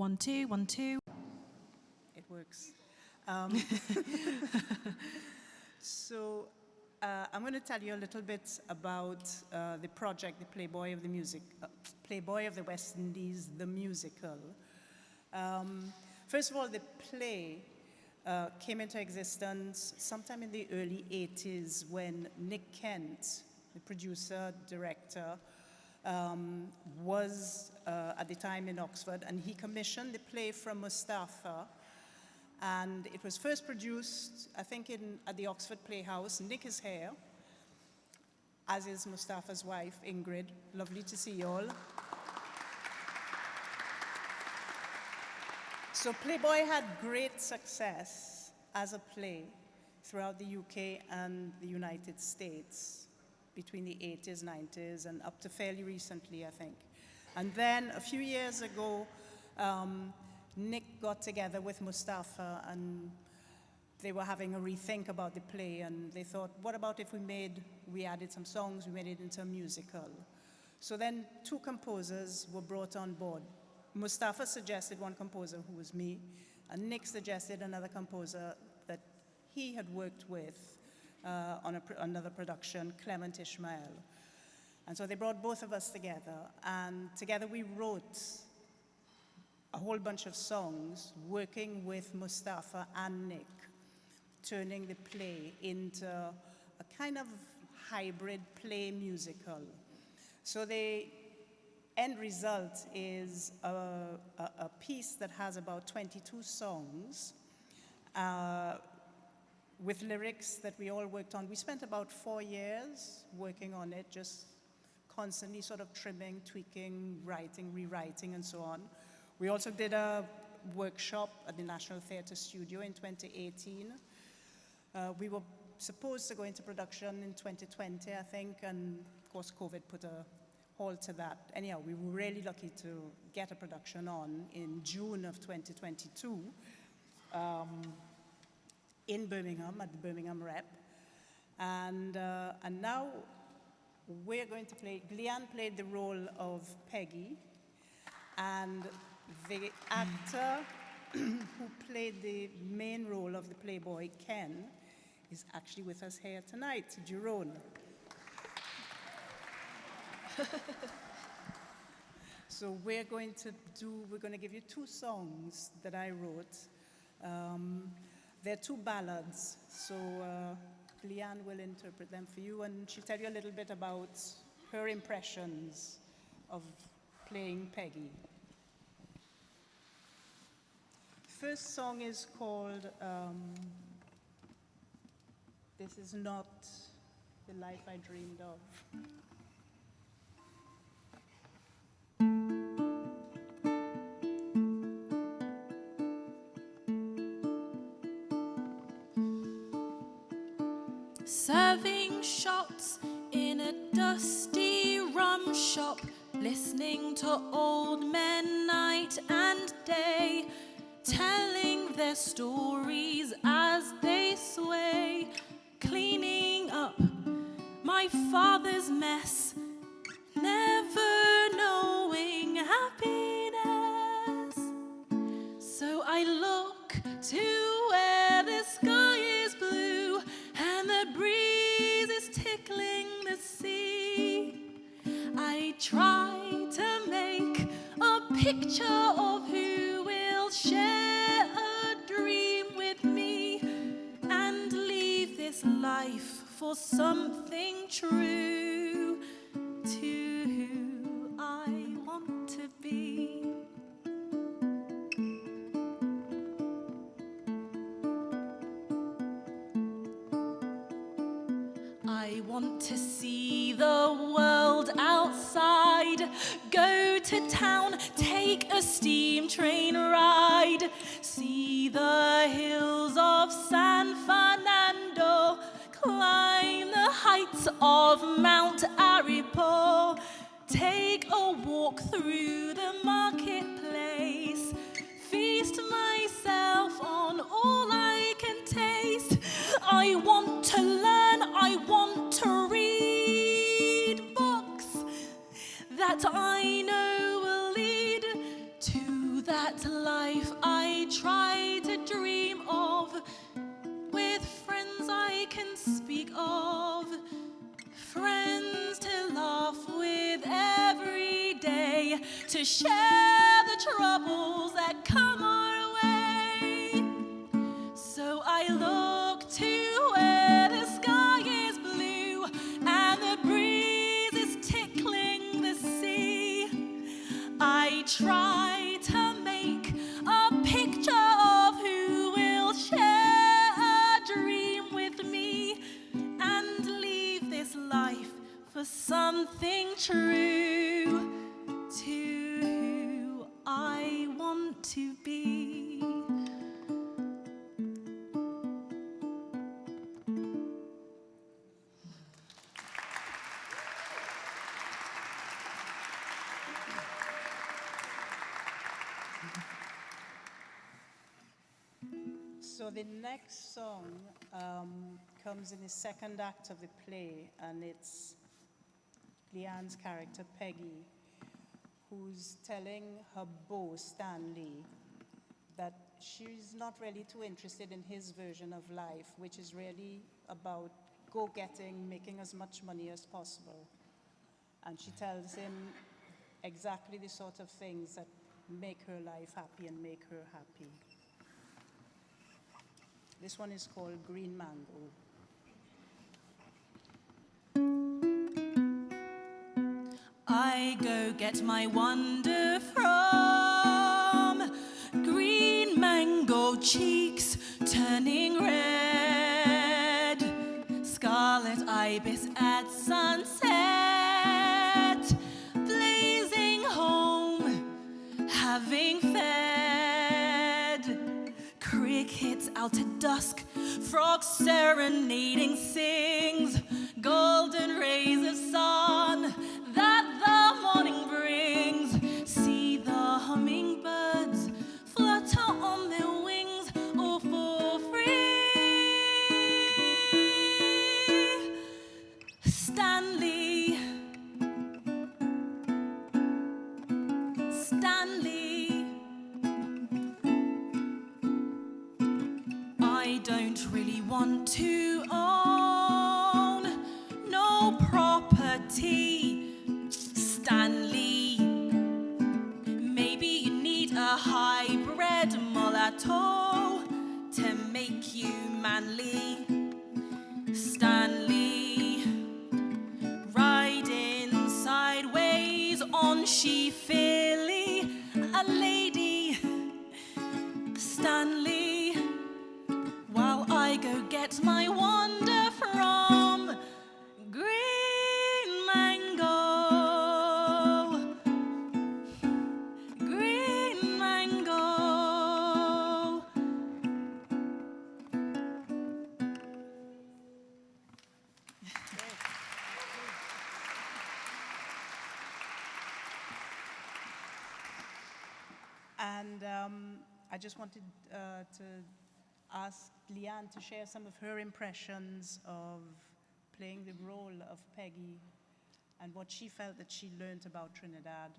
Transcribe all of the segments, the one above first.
One, two, one, two. It works. Um, so uh, I'm going to tell you a little bit about uh, the project, the Playboy of the Music, uh, Playboy of the West Indies, the musical. Um, first of all, the play uh, came into existence sometime in the early 80s when Nick Kent, the producer, director, um, was uh, at the time in Oxford, and he commissioned the play from Mustapha, and it was first produced, I think, in, at the Oxford Playhouse. Nick is here, as is Mustapha's wife, Ingrid. Lovely to see you all. So Playboy had great success as a play throughout the UK and the United States between the 80s, 90s, and up to fairly recently, I think. And then a few years ago, um, Nick got together with Mustapha and they were having a rethink about the play and they thought, what about if we made, we added some songs, we made it into a musical. So then two composers were brought on board. Mustapha suggested one composer who was me, and Nick suggested another composer that he had worked with on a, another production, Clement Ishmael. And so they brought both of us together, and together we wrote a whole bunch of songs working with Mustapha and Nick, turning the play into a kind of hybrid play musical. So the end result is a, a, a piece that has about 22 songs uh, with lyrics that we all worked on. We spent about four years working on it, just constantly sort of trimming, tweaking, writing, rewriting, and so on. We also did a workshop at the National Theatre Studio in 2018. Uh, we were supposed to go into production in 2020, I think, and of course COVID put a halt to that. Anyhow, we were really lucky to get a production on in June of 2022 um, in Birmingham, at the Birmingham Rep. And, uh, and now we're going to play, Gleanne played the role of Peggy, and the actor who played the main role of the Playboy, Ken, is actually with us here tonight, Jerome. so we're going to do, we're going to give you two songs that I wrote. Um, they're two ballads, so uh, Leanne will interpret them for you and she'll tell you a little bit about her impressions of playing Peggy. First song is called um, This Is Not the Life I Dreamed of. Shots in a dusty rum shop, listening to old men night and day, telling their stories as they sway, cleaning up my father's mess, never picture of who will share a dream with me and leave this life for something true to who I want to be. I want to see the world outside, go to town, take a steam train ride, see the hills of San Fernando, climb the heights of Mount Aripo, take a walk through the marketplace, feast myself on all I can taste. I want to learn, that I know will lead to that life I try to dream of, with friends I can speak of, friends to laugh with every day, to share the troubles that come on. Try to make a picture of who will share a dream with me and leave this life for something true to who I want to be. So the next song um, comes in the second act of the play, and it's Leanne's character Peggy, who's telling her beau Stanley that she's not really too interested in his version of life, which is really about go-getting, making as much money as possible. And she tells him exactly the sort of things that make her life happy and make her happy. This one is called Green Mango. I go get my wonder from green mango cheeks turning red, scarlet ibis at sunset, blazing home, having fed. Out at dusk, frogs serenading sings, golden rays of sun you manly, Stanley. Riding sideways on she filly, a lady, Stanley. While I go get my wonder to ask Leanne to share some of her impressions of playing the role of Peggy and what she felt that she learned about Trinidad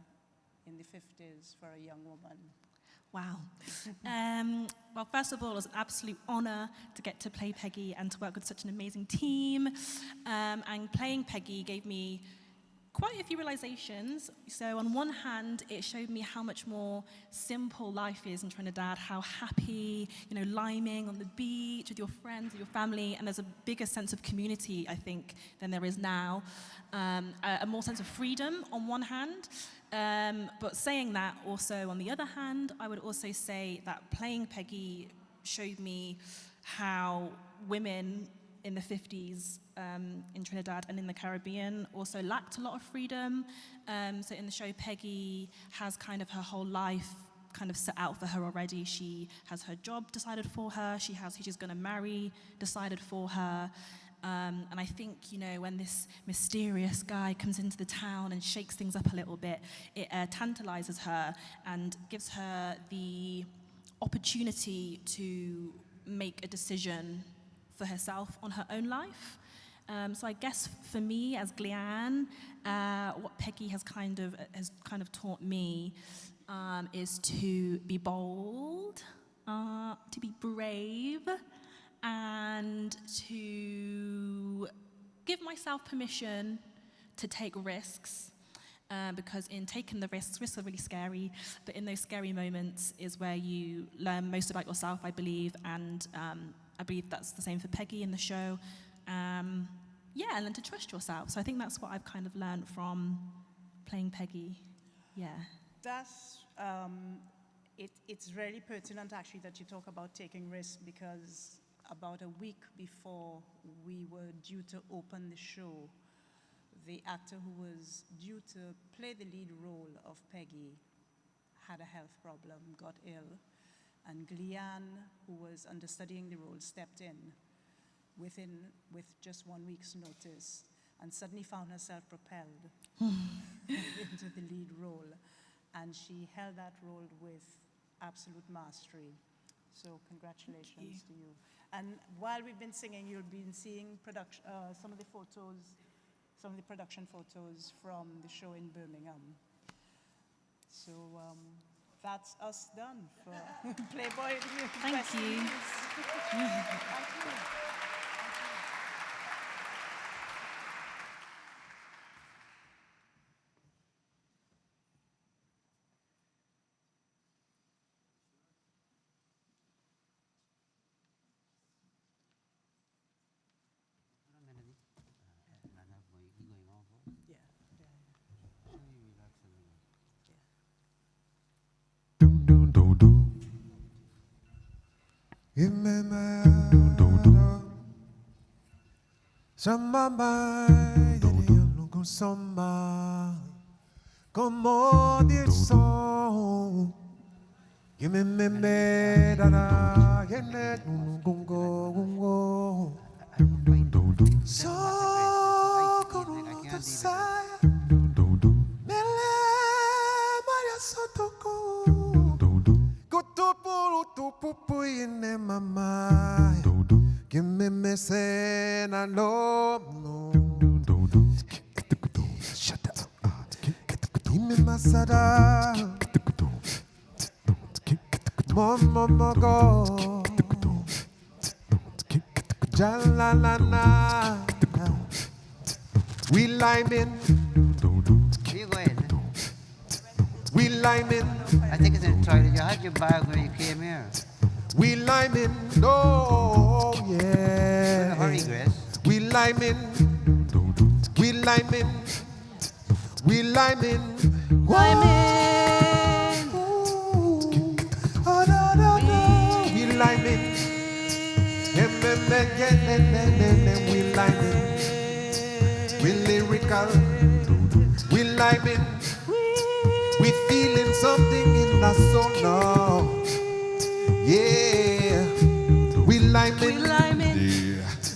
in the 50s for a young woman. Wow. Um, well, first of all, it was an absolute honor to get to play Peggy and to work with such an amazing team. Um, and playing Peggy gave me quite a few realizations. So on one hand, it showed me how much more simple life is in Trinidad, how happy, you know, liming on the beach with your friends, your family, and there's a bigger sense of community, I think, than there is now. Um, a, a more sense of freedom on one hand. Um, but saying that also on the other hand, I would also say that playing Peggy showed me how women in the 50s um, in Trinidad and in the Caribbean also lacked a lot of freedom. Um, so in the show, Peggy has kind of her whole life kind of set out for her already. She has her job decided for her. She has who she's going to marry decided for her. Um, and I think, you know, when this mysterious guy comes into the town and shakes things up a little bit, it uh, tantalizes her and gives her the opportunity to make a decision for herself on her own life. Um, so I guess for me as Glian, uh, what Peggy has kind of has kind of taught me um, is to be bold, uh, to be brave, and to give myself permission to take risks. uh, because in taking the risks, risks are really scary, but in those scary moments is where you learn most about yourself, I believe, and um, I believe that's the same for Peggy in the show. Um, yeah, and then to trust yourself. So I think that's what I've kind of learned from playing Peggy. Yeah. That's, um, it, it's really pertinent actually that you talk about taking risks because about a week before we were due to open the show, the actor who was due to play the lead role of Peggy had a health problem, got ill, and Gleanne, who was understudying the role, stepped in within with just one week's notice and suddenly found herself propelled into the lead role. And she held that role with absolute mastery. So congratulations to you. And while we've been singing, you'll be seeing production, uh, some of the photos, some of the production photos from the show in Birmingham. So um, that's us done for Playboy. Thank you. Thank you. Me my doom doom doom. Samba mai di lungo samba. Como dir so. Give me me me da da. Lungo go go. Doom. So the side. Ine mama. Give me me say na no no. Shut up. Give me masada. Momo mogo. Jalalana. We liming. You Liming. I think it's in the toilet. You had your bag when you came here. We liming, oh yeah. hurry, Grace. We liming, we liming, we liming, liming. Oh, no, no, no. We em. we lyrical, we feeling something in our soul now. Yeah, we lime We it. lime it.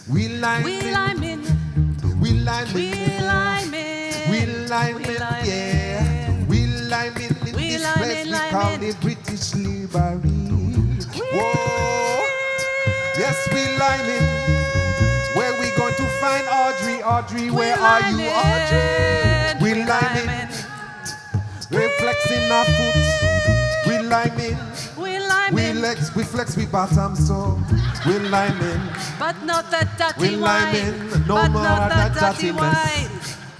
We lime We it. lime in. We lime it. in. We lime We it. Yeah, we lime it in We this lime place we call it. it British slavery. Whoa, yes, we lime it. Where we going to find Audrey? Audrey, where are you. Audrey? We lime lime it. We flexing our foot. We lime it. We lime We in. flex, we flex, we bottom, so we lime in. But not that We dirty lime wine. in, no but more not that that dirty wine.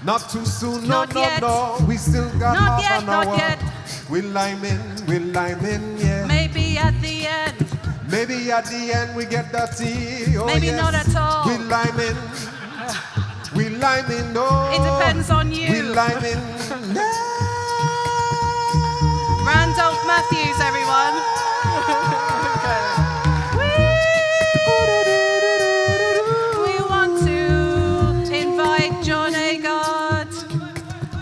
Not too soon, no, Not no, yet. no. We still got Not half yet, an not hour. yet. We lime in, we lime in, yeah. Maybe at the end. Maybe at the end we get dirty. Oh, Maybe yes. not at all. We lime in. We lime in, no. It depends on you. We lime in. Randolph Matthews, everyone. we want to invite John Agard,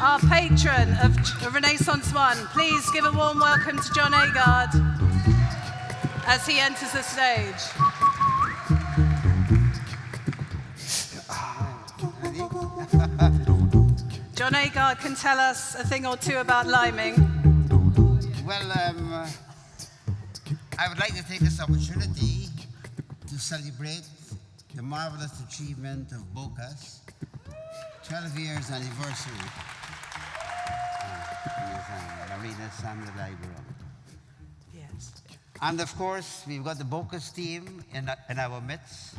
our patron of Renaissance One. Please give a warm welcome to John Agard as he enters the stage. John Agard can tell us a thing or two about liming. Well, um, uh, I would like to take this opportunity to celebrate the marvelous achievement of Bocas 12 years anniversary. Marina. Yes. And of course, we've got the Bocas team in, in our midst.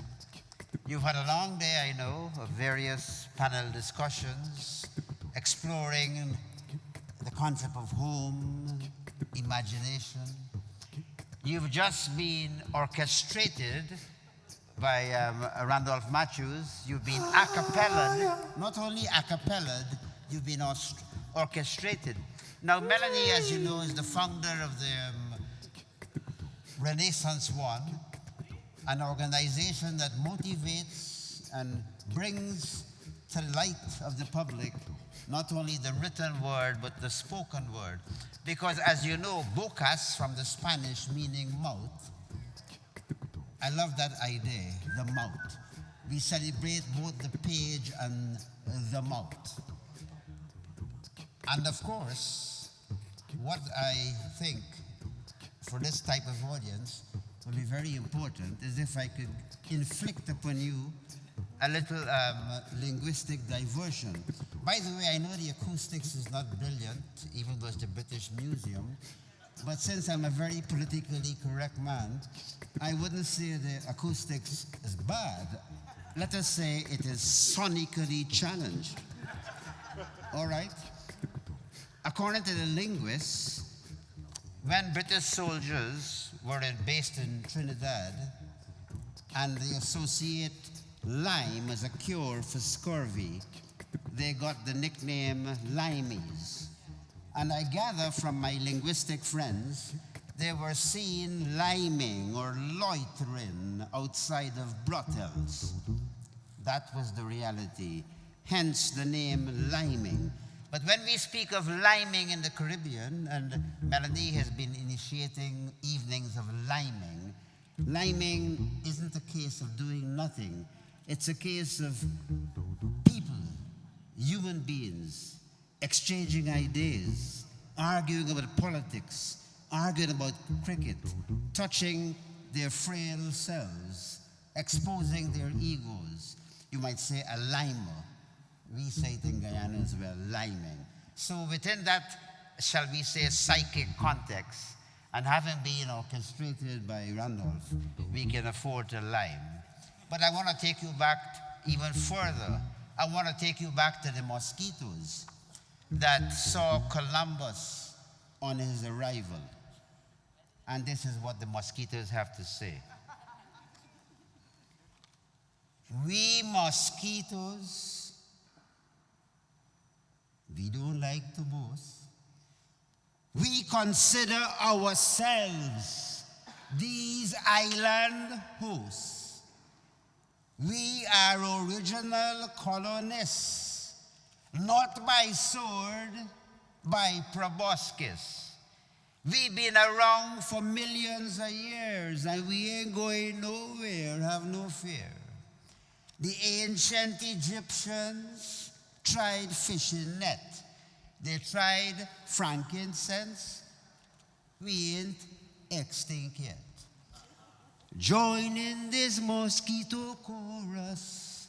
You've had a long day, I know, of various panel discussions, exploring the concept of home, imagination. You've just been orchestrated by um, Randolph Matthews. You've been a cappella, not only a cappella, you've been orchestrated. Now, Melanie, as you know, is the founder of the um, Renaissance One, an organization that motivates and brings to the light of the public not only the written word but the spoken word. Because as you know, bocas from the Spanish meaning mouth. I love that idea, the mouth. We celebrate both the page and uh, the mouth. And of course, what I think for this type of audience will be very important is if I could inflict upon you a little um, linguistic diversion. By the way, I know the acoustics is not brilliant, even though it's the British Museum, but since I'm a very politically correct man, I wouldn't say the acoustics is bad. Let us say it is sonically challenged. All right? According to the linguists, when British soldiers were based in Trinidad and they associate lime as a cure for scurvy, they got the nickname limeys. And I gather from my linguistic friends, they were seen liming or loitering outside of brothels. That was the reality, hence the name liming. But when we speak of liming in the Caribbean, and Melanie has been initiating evenings of liming, liming isn't a case of doing nothing. It's a case of people, human beings, exchanging ideas, arguing about politics, arguing about cricket, touching their frail selves, exposing their egos. You might say a limer. We say it in Guyana as well, liming. So within that, shall we say, psychic context, and having been orchestrated by Randolph, we can afford to lime. But I want to take you back even further. I want to take you back to the mosquitoes that saw Columbus on his arrival. And this is what the mosquitoes have to say. We mosquitoes, we don't like to boast. We consider ourselves these island hosts. We are original colonists, not by sword, by proboscis. We've been around for millions of years and we ain't going nowhere, have no fear. The ancient Egyptians tried fishing net. They tried frankincense. We ain't extinct yet. Join in this mosquito chorus.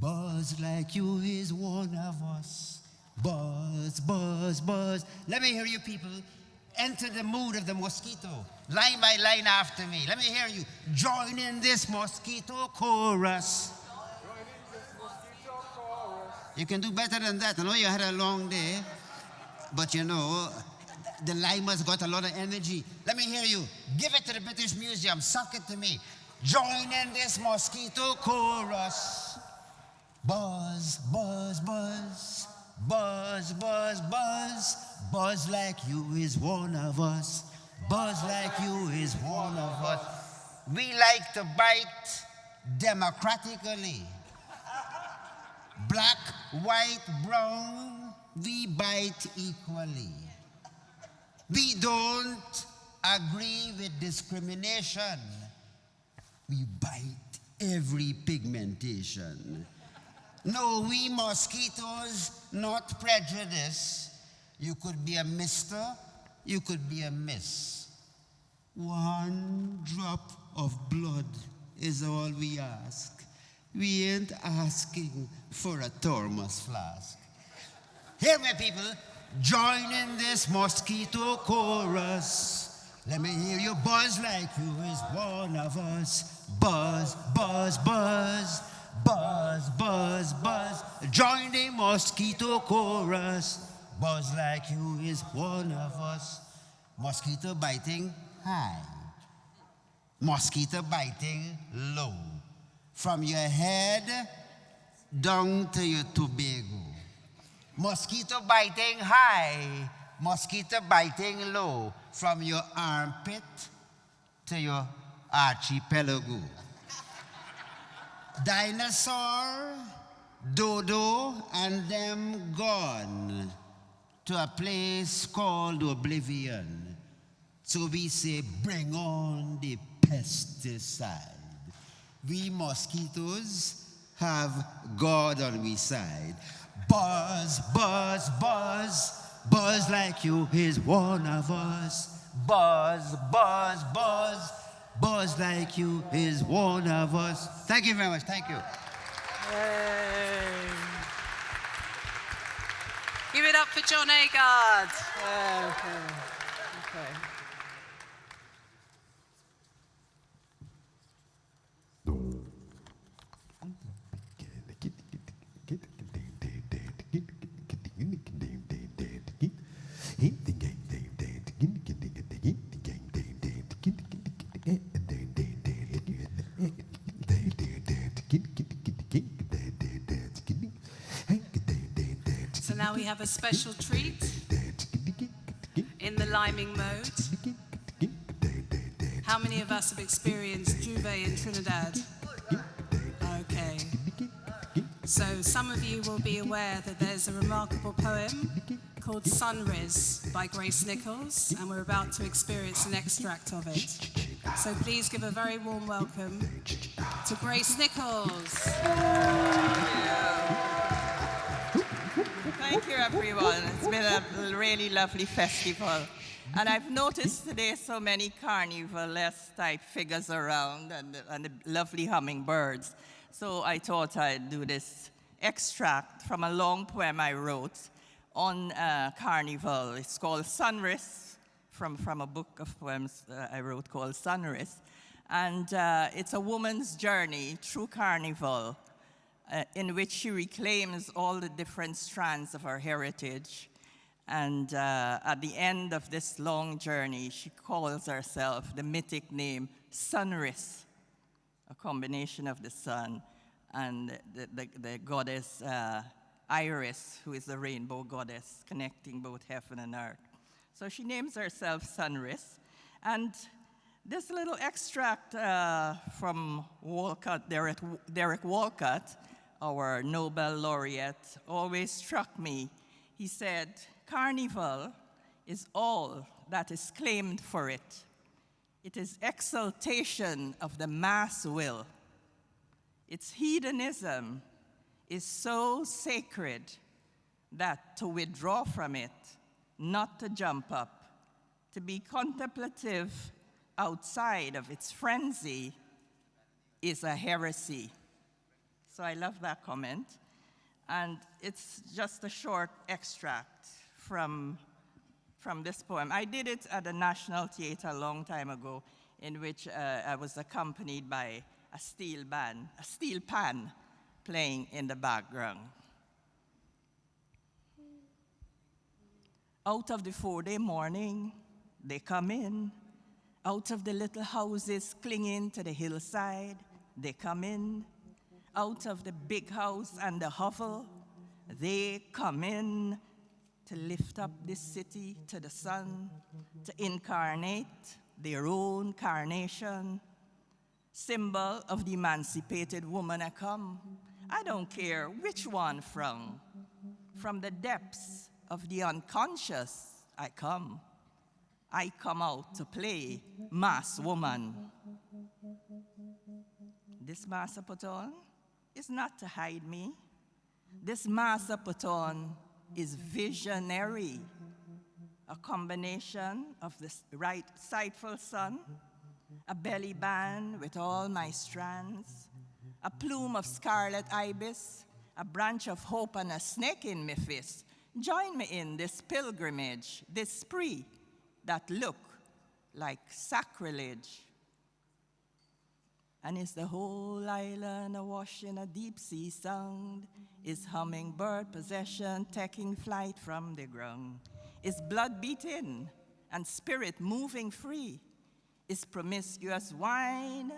Buzz like you is one of us. Buzz, buzz, buzz. Let me hear you people. Enter the mood of the mosquito. Line by line after me. Let me hear you. Join in this mosquito chorus. You can do better than that. I know you had a long day, but you know, the limers got a lot of energy. Let me hear you. Give it to the British Museum. Suck it to me. Join in this mosquito chorus. Buzz, buzz, buzz. Buzz, buzz, buzz. Buzz like you is one of us. Buzz like you is one of us. We like to bite democratically. Black, white, brown, we bite equally. We don't agree with discrimination. We bite every pigmentation. No, we mosquitoes, not prejudice. You could be a mister, you could be a miss. One drop of blood is all we ask. We ain't asking for a thermos flask. Hear me, people. Join in this mosquito chorus. Let me hear you buzz like you is one of us. Buzz, buzz, buzz. Buzz, buzz, buzz. Join the mosquito chorus. buzz like you is one of us. Mosquito biting high, mosquito biting low. From your head down to your Tobago. Mosquito biting high, mosquito biting low. From your armpit to your archipelago. Dinosaur, dodo, and them gone to a place called oblivion. So we say, bring on the pesticide. We mosquitoes have God on we side. Buzz, buzz, buzz, buzz like you is one of us. Buzz, buzz, buzz, buzz like you is one of us. Thank you very much. Thank you. Give it up for John Agard. Now we have a special treat in the liming mode. How many of us have experienced J'ouvert in Trinidad? Okay. So some of you will be aware that there's a remarkable poem called Sunris by Grace Nichols, and we're about to experience an extract of it. So please give a very warm welcome to Grace Nichols. Thank you, everyone. It's been a really lovely festival. And I've noticed today so many carnivalesque type figures around and, and the lovely hummingbirds. So I thought I'd do this extract from a long poem I wrote on uh, carnival. It's called Sunris, from, from a book of poems uh, I wrote called Sunris. And uh, it's a woman's journey through carnival uh, in which she reclaims all the different strands of her heritage. And uh, at the end of this long journey, she calls herself the mythic name Sunris, a combination of the sun and the, the, the goddess uh, Iris, who is the rainbow goddess connecting both heaven and earth. So she names herself Sunris. And this little extract uh, from Walcott, Derek, Derek Walcott, our Nobel laureate, always struck me. He said, Carnival is all that is claimed for it. It is exaltation of the mass will. Its hedonism is so sacred that to withdraw from it, not to jump up, to be contemplative outside of its frenzy is a heresy. So I love that comment. And it's just a short extract from, from this poem. I did it at the National Theatre a long time ago, in which uh, I was accompanied by a steel band, a steel pan playing in the background. Out of the four-day morning, they come in. Out of the little houses clinging to the hillside, they come in. Out of the big house and the hovel, they come in to lift up this city to the sun, to incarnate their own carnation, symbol of the emancipated woman I come. I don't care which one from. From the depths of the unconscious, I come. I come out to play mass woman. This mask I put on is not to hide me. This mask I put on is visionary, a combination of the right sightful sun, a belly band with all my strands, a plume of scarlet ibis, a branch of hope and a snake in my fist. Join me in this pilgrimage, this spree that look like sacrilege. And is the whole island awash in a deep sea sound? Is hummingbird possession taking flight from the ground? Is blood beating and spirit moving free? Is promiscuous wine?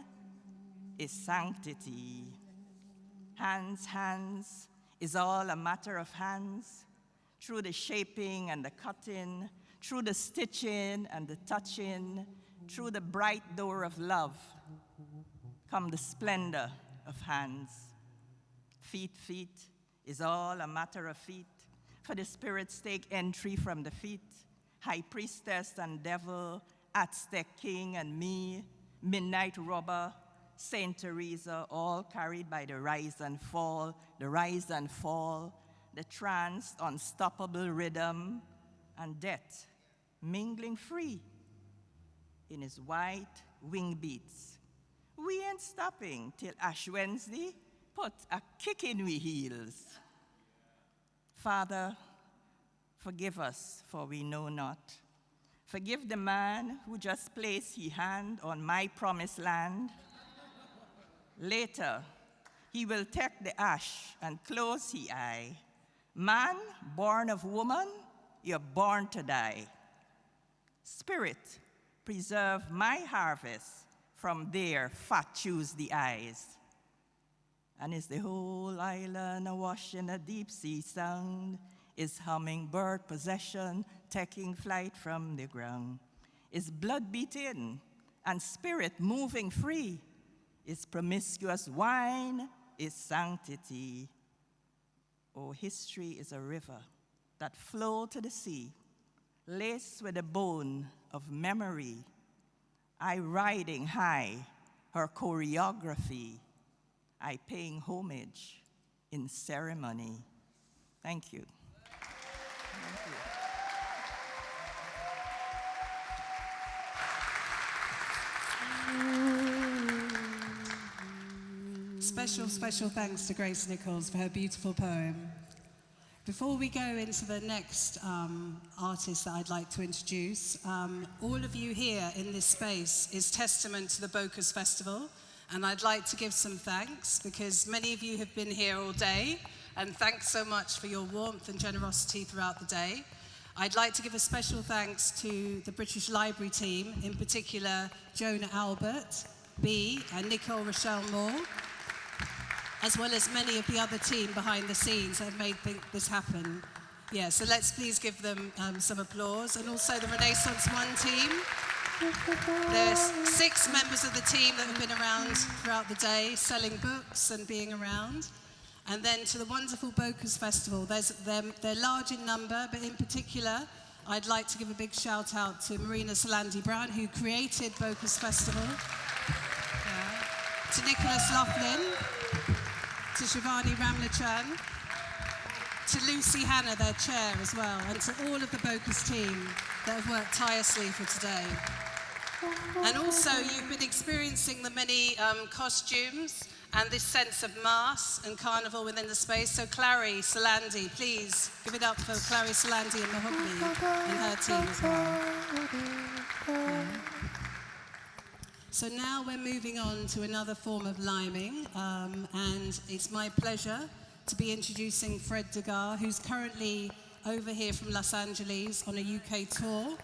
Is sanctity? Hands, hands, is all a matter of hands? Through the shaping and the cutting, through the stitching and the touching, through the bright door of love, come the splendor of hands. Feet, feet is all a matter of feet, for the spirits take entry from the feet. High priestess and devil, Aztec king and me, midnight robber, Saint Teresa, all carried by the rise and fall, the rise and fall, the trance, unstoppable rhythm, and death mingling free in his white wing beats. We ain't stopping till Ash Wednesday put a kick in we heels. Father, forgive us, for we know not. Forgive the man who just placed his hand on my promised land. Later, he will take the ash and close his eye. Man born of woman, you're born to die. Spirit, preserve my harvest from there fat choose the eyes. And is the whole island awash in a deep sea sound? Is hummingbird possession taking flight from the ground? Is blood beating and spirit moving free? Is promiscuous wine is sanctity? Oh, history is a river that flow to the sea laced with a bone of memory, I riding high her choreography, I paying homage in ceremony. Thank you. Thank you. Special, special thanks to Grace Nichols for her beautiful poem. Before we go into the next um, artist that I'd like to introduce, um, all of you here in this space is testament to the Bocas Festival, and I'd like to give some thanks because many of you have been here all day, and thanks so much for your warmth and generosity throughout the day. I'd like to give a special thanks to the British Library team, in particular Jonah Albert, B, and Nicole Rochelle Moore, as well as many of the other team behind the scenes that have made this happen. Yeah, so let's please give them um, some applause. And also the Renaissance One team. There's six members of the team that have been around throughout the day, selling books and being around. And then to the wonderful Bocas Festival. There's, they're, they're large in number, but in particular, I'd like to give a big shout out to Marina Salandy Brown, who created Bocas Festival. Yeah. To Nicholas Laughlin, to Shivanee Ramlochan, to Lucy Hanna, their chair as well, and to all of the Bocas team that have worked tirelessly for today. And also, you've been experiencing the many um, costumes and this sense of mass and carnival within the space. So Clary Salandy, please give it up for Clary Salandy and Mahogany and her team as well. So now we're moving on to another form of liming, um, and it's my pleasure to be introducing Fred D'Aguiar, who's currently over here from Los Angeles on a UK tour.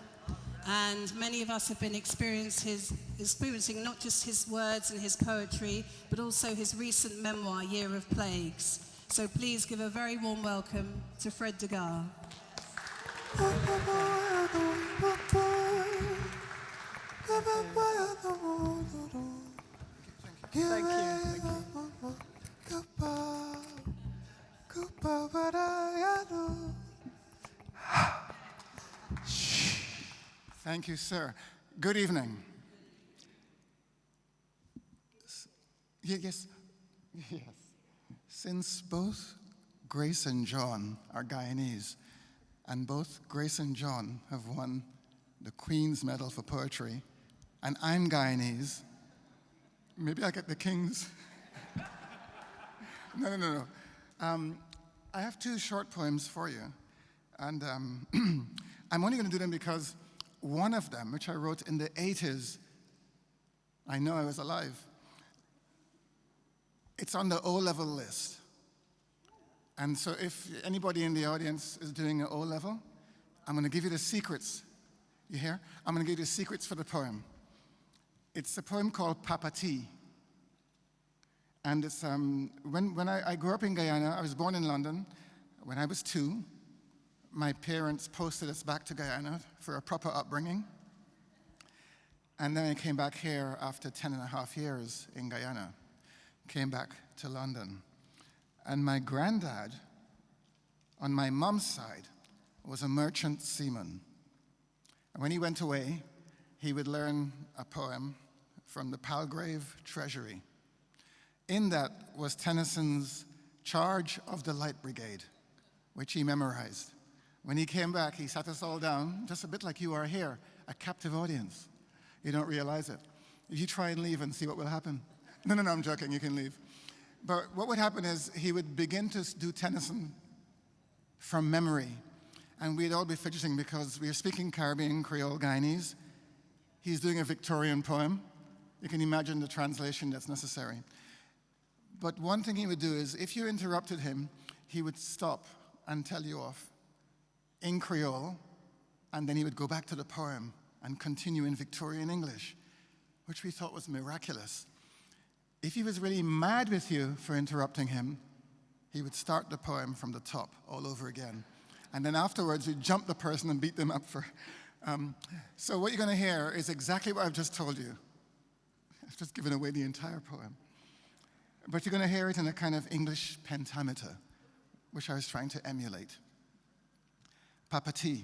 And many of us have been his, experiencing not just his words and his poetry, but also his recent memoir, Year of Plagues. So please give a very warm welcome to Fred D'Aguiar. Thank you. Thank you. Thank you, sir. Good evening. Yes, yes. Since both Grace and John are Guyanese, and both Grace and John have won the Queen's Medal for Poetry and I'm Guyanese. Maybe I get the King's. no, no, no, no. Um, I have two short poems for you. And um, I'm only going to do them because one of them, which I wrote in the 80s, I know I was alive, It's on the O-level list. And so if anybody in the audience is doing an O-level, I'm going to give you the secrets. You hear? I'm going to give you the secrets for the poem. It's a poem called Papatee. And it's, um, when, when I, I grew up in Guyana, I was born in London. When I was two, my parents posted us back to Guyana for a proper upbringing. And then I came back here after 10 and a half years in Guyana, came back to London. And my granddad, on my mom's side, was a merchant seaman. And when he went away, he would learn a poem from the Palgrave Treasury. In that was Tennyson's Charge of the Light Brigade, which he memorized. When he came back, he sat us all down, just a bit like you are here, a captive audience. You don't realize it. If you try and leave and see what will happen. No, no, no, I'm joking, you can leave. But what would happen is he would begin to do Tennyson from memory. And we'd all be fidgeting because we are speaking Caribbean Creole Guyanese. He's doing a Victorian poem. You can imagine the translation that's necessary. But one thing he would do is if you interrupted him, he would stop and tell you off in Creole, and then he would go back to the poem and continue in Victorian English, which we thought was miraculous. If he was really mad with you for interrupting him, he would start the poem from the top all over again. And then afterwards, we'd jump the person and beat them up for. Um, so, what you're going to hear is exactly what I've just told you. I've just given away the entire poem. But you're going to hear it in a kind of English pentameter, which I was trying to emulate. Papatee.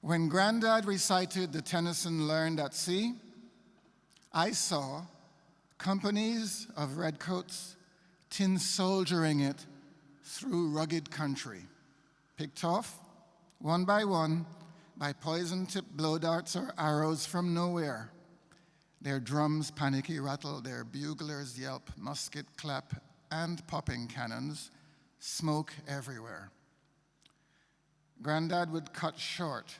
When Grandad recited the Tennyson learned at sea, I saw companies of redcoats tin soldiering it through rugged country, picked off one by one by poison-tipped blow darts or arrows from nowhere. Their drums panicky rattle, their buglers yelp, musket clap, and popping cannons, smoke everywhere. Grandad would cut short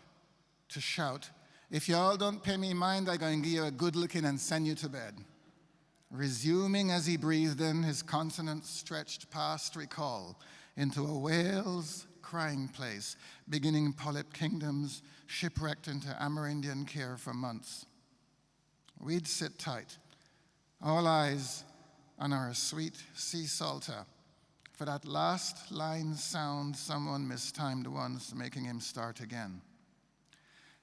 to shout, if y'all don't pay me mind, I'm going to give you a good looking and send you to bed. Resuming as he breathed in, his consonants stretched past recall into a whale's crying place, beginning polyp kingdoms, shipwrecked into Amerindian care for months. We'd sit tight, all eyes on our sweet sea salter, for that last line sound someone mistimed once, making him start again.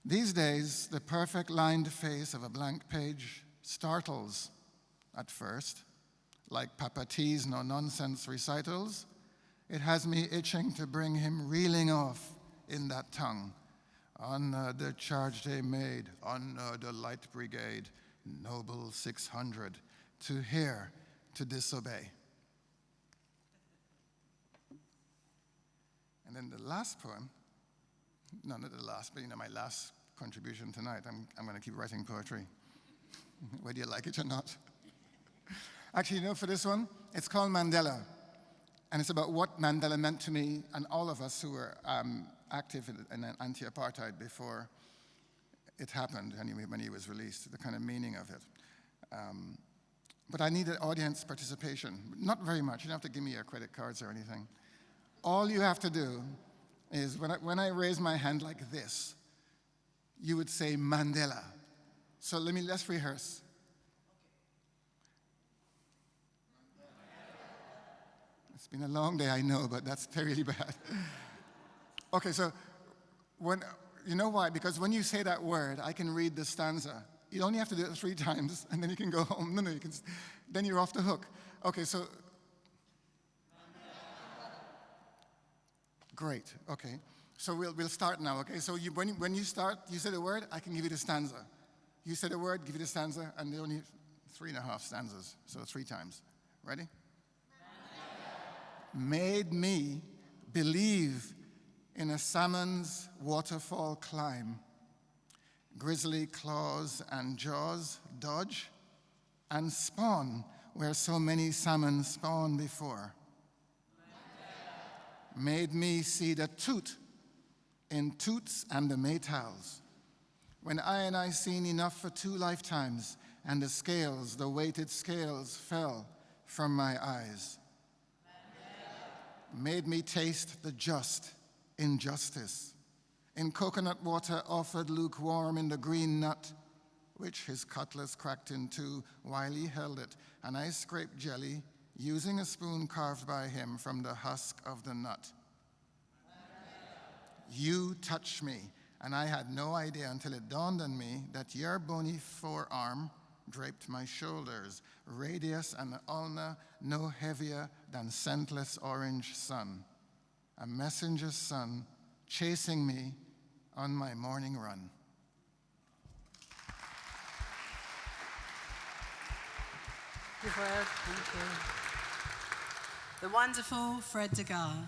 These days, the perfect lined face of a blank page startles at first, like Papatee's no nonsense recitals. It has me itching to bring him reeling off in that tongue. On uh, the charge they made, on uh, the light brigade, noble 600, to hear, to disobey. And then the last poem, no, not the last, but you know, my last contribution tonight, I'm, I'm going to keep writing poetry, whether you like it or not. Actually, you know, for this one, it's called Mandela. And it's about what Mandela meant to me and all of us who were um, active in, in anti-apartheid before it happened, anyway, when he was released, the kind of meaning of it. Um, but I needed audience participation. Not very much. You don't have to give me your credit cards or anything. All you have to do is when I, when I raise my hand like this, you would say Mandela. So let me, let's rehearse. It's been a long day, I know, but that's terribly bad. okay, so when, you know why? Because when you say that word, I can read the stanza. You only have to do it three times, and then you can go home. No, no, you can, then you're off the hook. Okay, so. Great, okay. So we'll, we'll start now, okay? So you, when, you, when you start, you say the word, I can give you the stanza. You say the word, give you the stanza, and there only three and a half stanzas, so three times. Ready? Made me believe in a salmon's waterfall climb. Grizzly claws and jaws dodge and spawn where so many salmon spawn before. Made me see the toot in toots and the maytals. When I and I seen enough for two lifetimes, and the scales, the weighted scales, fell from my eyes, made me taste the just injustice. In coconut water offered lukewarm in the green nut, which his cutlass cracked in two while he held it, and I scraped jelly using a spoon carved by him from the husk of the nut. You touched me, and I had no idea until it dawned on me that your bony forearm draped my shoulders, radius and ulna no heavier than scentless orange sun, a messenger's son chasing me on my morning run. Thank you, Fred. Thank you. The wonderful Fred D'Aguiar.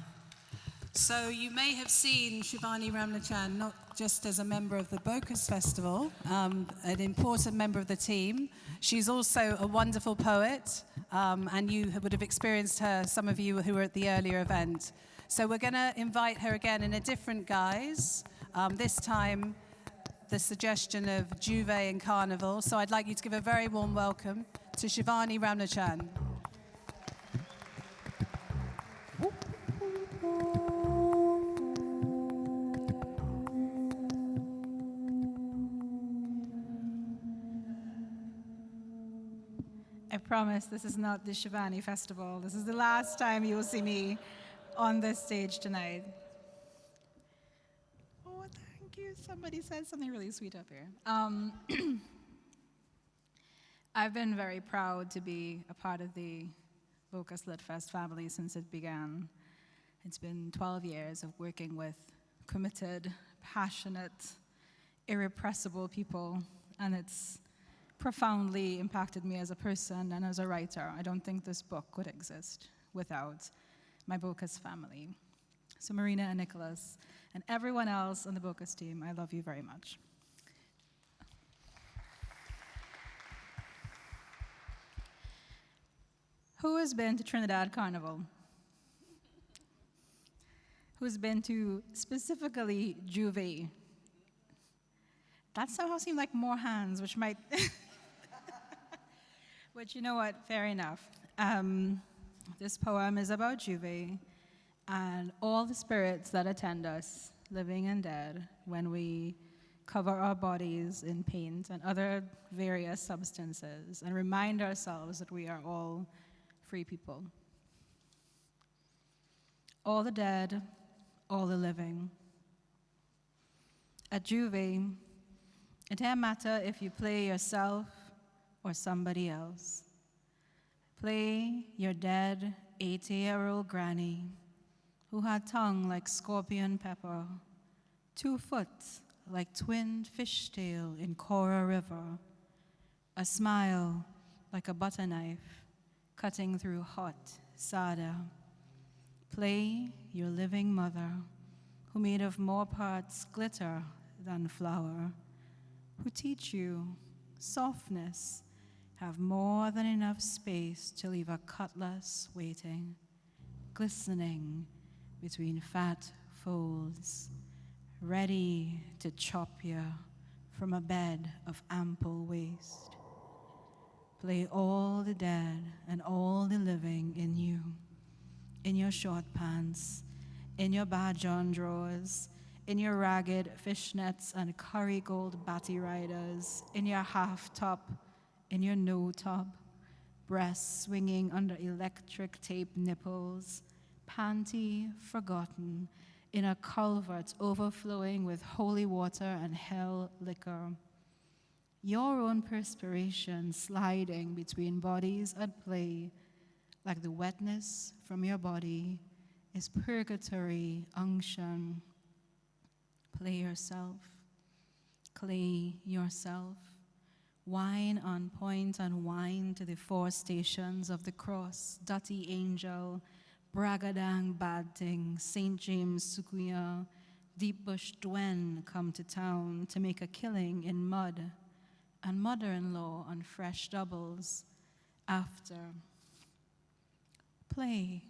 So you may have seen Shivanee Ramlochan not just as a member of the Bocas Festival, um, an important member of the team. She's also a wonderful poet, um, and you would have experienced her, some of you who were at the earlier event. So we're going to invite her again in a different guise. Um, this time, the suggestion of J'ouvert and Carnival. So I'd like you to give a very warm welcome to Shivanee Ramlochan. I promise this is not the Shivanee Festival. This is the last time you will see me on this stage tonight. Oh, thank you. Somebody said something really sweet up here. Um, I've been very proud to be a part of the Bocas Lit Fest family since it began. It's been 12 years of working with committed, passionate, irrepressible people, and it's profoundly impacted me as a person and as a writer. I don't think this book would exist without my Bocas family. So Marina and Nicholas and everyone else on the Bocas team, I love you very much. Who has been to Trinidad Carnival? Who's been to specifically J'ouvert? That somehow seemed like more hands, which might But you know what? Fair enough. Um, this poem is about J'ouvert and all the spirits that attend us, living and dead, when we cover our bodies in paint and other various substances and remind ourselves that we are all free people. All the dead, all the living. At J'ouvert, it doesn't matter if you play yourself or somebody else. Play your dead 80 year old granny who had tongue like scorpion pepper, two foot like twinned fishtail in Cora River, a smile like a butter knife cutting through hot sada. Play your living mother who made of more parts glitter than flour, who teach you softness have more than enough space to leave a cutlass waiting, glistening between fat folds, ready to chop you from a bed of ample waste. Play all the dead and all the living in you, in your short pants, in your badjon drawers, in your ragged fishnets and curry gold batty riders, in your half top, in your no top, breasts swinging under electric tape nipples, panty forgotten, in a culvert overflowing with holy water and hell liquor. Your own perspiration sliding between bodies at play, like the wetness from your body, is purgatory unction. Play yourself, clay yourself. Wine on point and wine to the four stations of the cross, Dutty Angel, Bragadang Bad Thing, St. James Sukuya, Deep Bush Dwen come to town to make a killing in mud, and mother-in-law on fresh doubles after. Play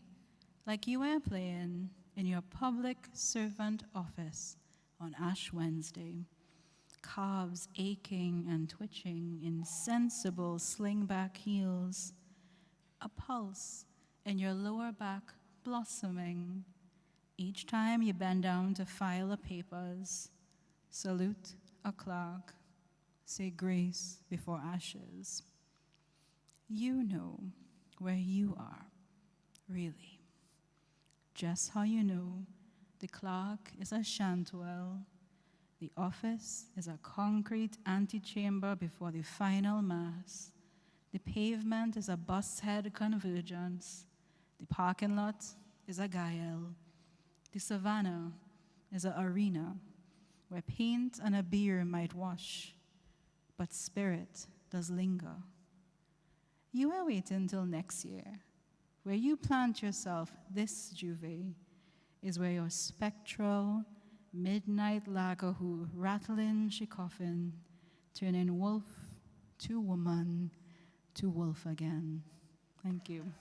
like you were playing in your public servant office on Ash Wednesday calves aching and twitching, insensible slingback heels, a pulse in your lower back blossoming. Each time you bend down to file the papers, salute a clerk, say grace before ashes. You know where you are, really. Just how you know the clerk is a chantwell, the office is a concrete antechamber before the final mass, the pavement is a bus head convergence, the parking lot is a gayelle, the savannah is an arena where paint and a beer might wash, but spirit does linger. You are waiting till next year. Where you plant yourself this J'ouvert is where your spectral midnight lagahoo who rattling she coffin, turning wolf to woman to wolf again. Thank you.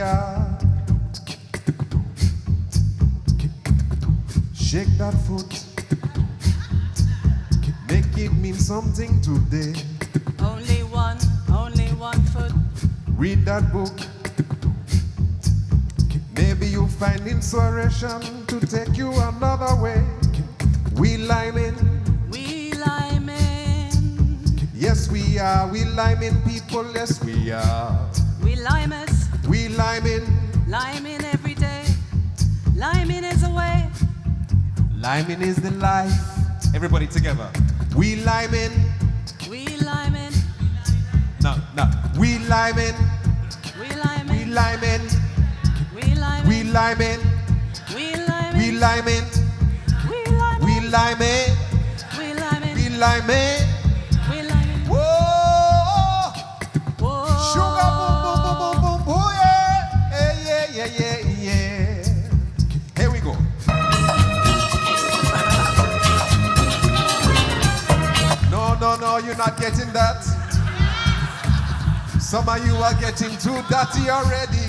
Are. Shake that foot, make it mean something today. only one, only one foot. Read that book. Maybe you'll find inspiration to take you another way. We liming, We liming, yes we are. We liming people, yes we are. we limers, We liming, liming every day. Liming is a way. liming is the life. Everybody together. We liming, We liming, no, no. We liming, we lime in. we liming, liming, we lime in. we liming, liming, we lime in. we liming, liming, we we liming, liming, we liming, we liming. No, you're not getting that. Some of you are getting too dirty already.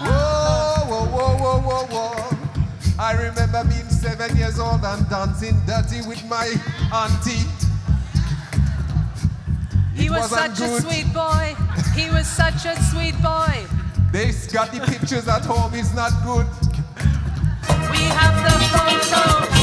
Whoa whoa whoa whoa whoa whoa. I remember being seven years old and dancing dirty with my auntie. He It was such a sweet boy. He was such a sweet boy. They got the pictures at home, it's not good. We have the photos.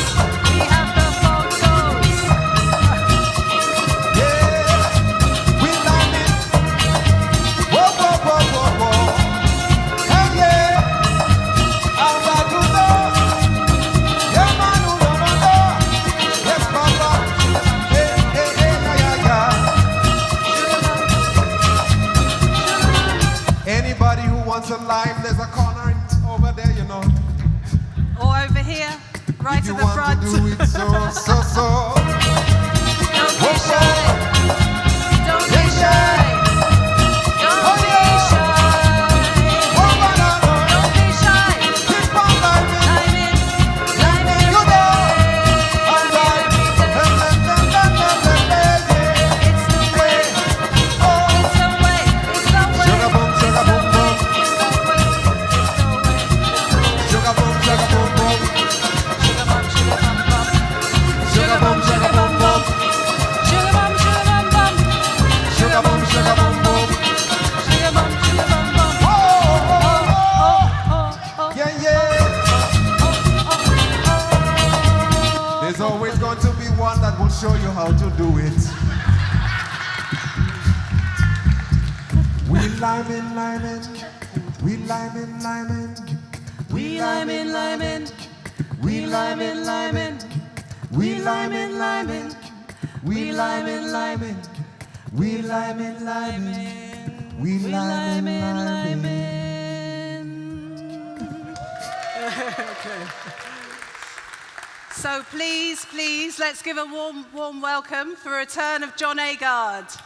Please, let's give a warm, warm welcome for a return of John Agard.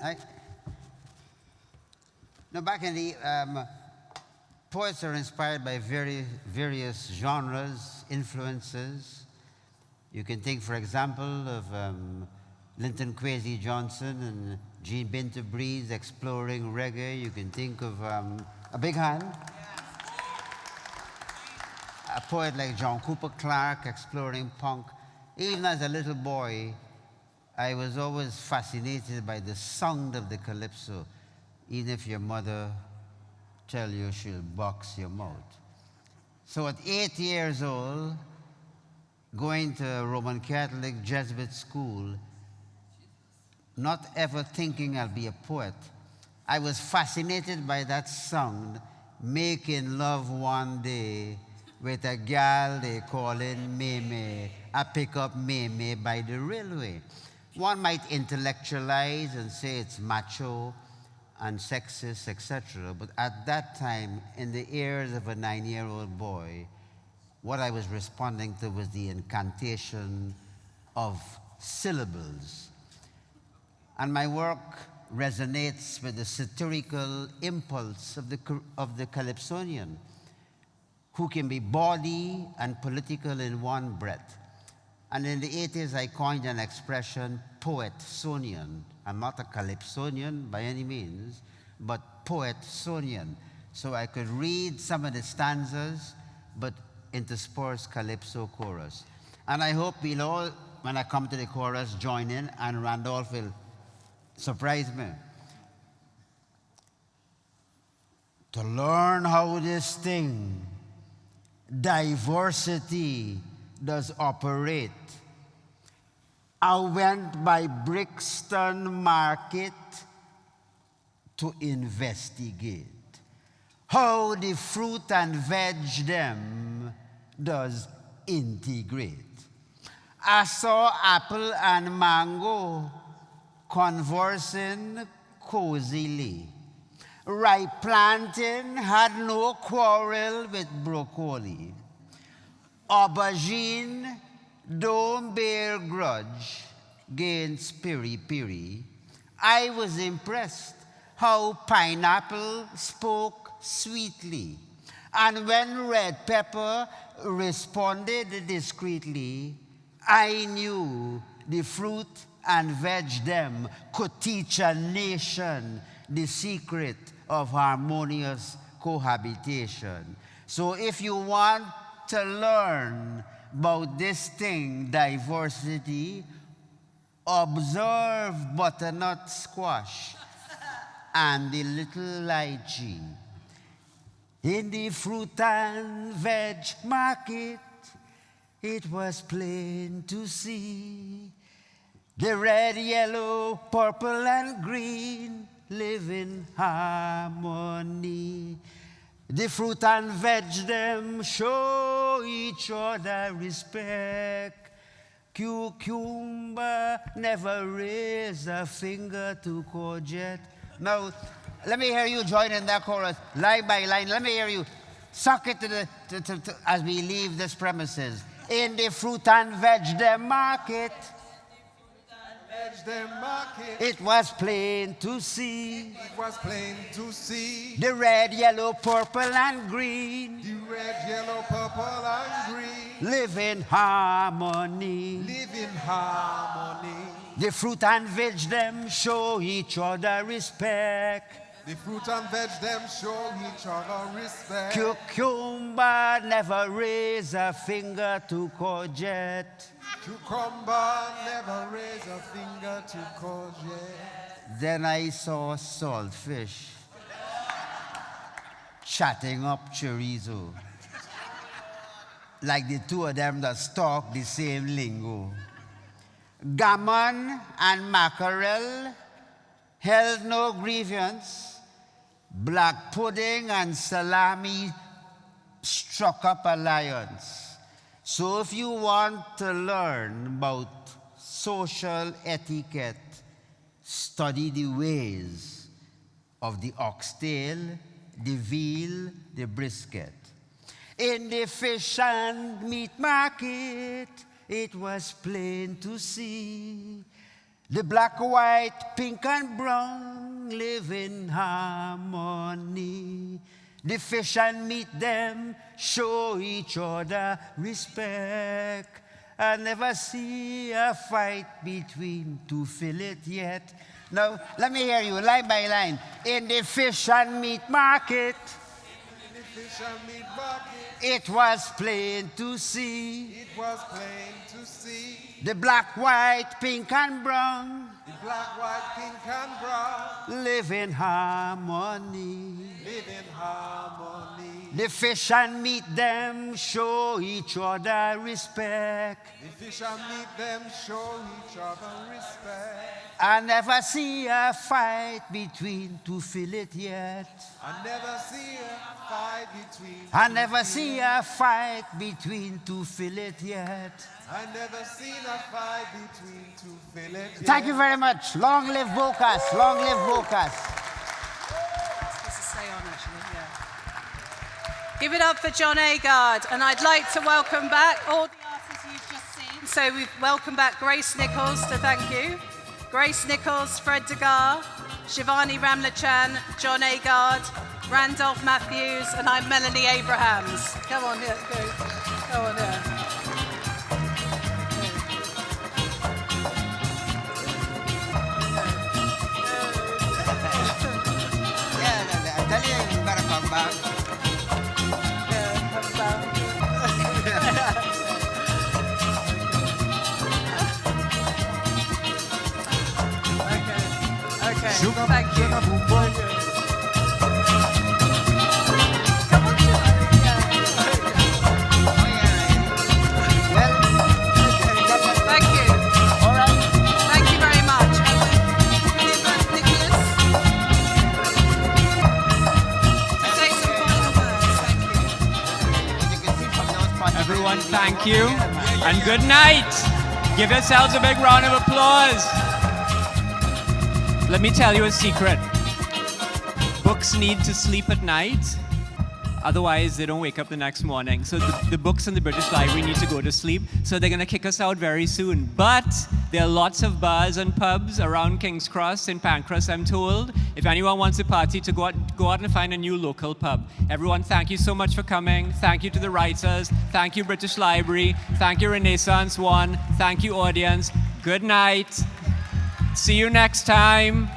I, now, back in the um, poets are inspired by very various genres, influences. You can think, for example, of um, Linton Kwesi Johnson and Jean Binta Breeze exploring reggae. You can think of um, a big hand. A poet like John Cooper Clarke exploring punk. Even as a little boy, I was always fascinated by the sound of the calypso, even if your mother tell you she'll box your mouth. So at eight years old, going to a Roman Catholic Jesuit school, not ever thinking I'll be a poet, I was fascinated by that sound, making love one day with a gal they calling Mimi. I pick up Mimi by the railway. One might intellectualize and say it's macho and sexist, etc. But at that time, in the ears of a nine-year-old boy, what I was responding to was the incantation of syllables. And my work resonates with the satirical impulse of the, of the Calypsonian, who can be bawdy and political in one breath. And in the 80s, I coined an expression, poet-sonian. I'm not a calypsonian by any means, but poet-sonian. So I could read some of the stanzas, but intersperse calypso chorus. And I hope we'll all, when I come to the chorus, join in, and Randolph will surprise me. To learn how this thing, diversity, does operate. I went by Brixton Market to investigate how the fruit and veg them does integrate. I saw apple and mango conversing cozily. Ripe plantain had no quarrel with broccoli aubergine don't bear grudge against piri piri. I was impressed how pineapple spoke sweetly. And when red pepper responded discreetly, I knew the fruit and veg them could teach a nation the secret of harmonious cohabitation. So if you want to learn about this thing, diversity, observe butternut squash and the little lychee. In the fruit and veg market, it was plain to see the red, yellow, purple, and green live in harmony. The fruit and veg them show each other respect. Cucumber never raise a finger to courgette. Now, let me hear you join in that chorus, line by line. Let me hear you. Suck it to the, to, to, as we leave this premises. In the fruit and veg them market. It was plain to see. It was plain to see. The red, yellow, purple, and green. The red, yellow, purple, and green. Live in harmony. Live in harmony. The fruit and veg them show each other respect. The fruit and veg them show each other respect. Cucumber never raise a finger to courgette. Cucumber never raise a finger to courgette. Then I saw saltfish chatting up chorizo. Like the two of them that talk the same lingo. Gammon and mackerel held no grievance. Black pudding and salami struck up alliance. So if you want to learn about social etiquette, study the ways of the oxtail, the veal, the brisket. In the fish and meat market, it was plain to see. The black, white, pink, and brown live in harmony. The fish and meat them show each other respect. I never see a fight between two fillet yet. Now, let me hear you line by line. In the fish and meat market, it was plain to see. it was plain to see. The black, white, pink, and brown The black, white, pink, and brown live in harmony. live in harmony. The fish and meat them show each other respect. The fish and meat them show each other respect. I never see a fight between two fillet yet. I never see a fight between. I never see a fight between two fillet yet. I never seen a fight between two fillet. yet. Thank you very much. Long live Bocas. Long live Bocas. This is stay on, actually, yeah. Give it up for John Agard. And I'd like to welcome back all the artists you've just seen. So we've welcomed back Grace Nichols to thank you. Grace Nichols, Fred D'Aguiar, Shivanee Ramlochan, John Agard, Randolph Matthews, and I'm Melanie Abrahams. Come on here, go. Come on here. Yeah, I tell you, you better come back. See from those parts- Everyone, thank you and good night. Give yourselves a big round of applause. Let me tell you a secret. Books need to sleep at night, otherwise, they don't wake up the next morning. So, the, the books in the British Library need to go to sleep, so they're going to kick us out very soon. But there are lots of bars and pubs around King's Cross in Pancras, I'm told. If anyone wants a party, to go out, go out and find a new local pub. Everyone, thank you so much for coming. Thank you to the writers. Thank you, British Library. Thank you, Renaissance One. Thank you, audience. Good night. See you next time.